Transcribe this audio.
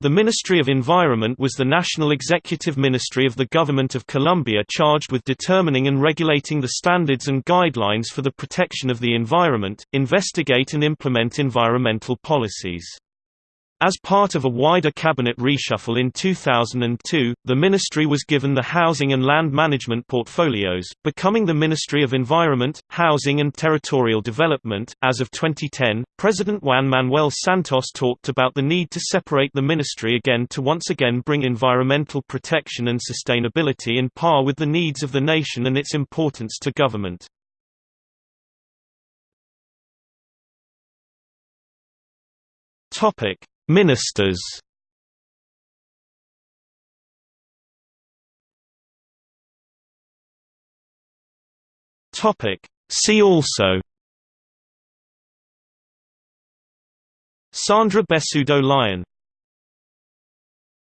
The Ministry of Environment was the national executive ministry of the Government of Colombia charged with determining and regulating the standards and guidelines for the protection of the environment, investigate and implement environmental policies. As part of a wider cabinet reshuffle in 2002, the ministry was given the housing and land management portfolios, becoming the Ministry of Environment, Housing and Territorial Development. As of 2010, President Juan Manuel Santos talked about the need to separate the ministry again to once again bring environmental protection and sustainability in par with the needs of the nation and its importance to government. Topic Ministers. See also. Sandra Bessudo Lion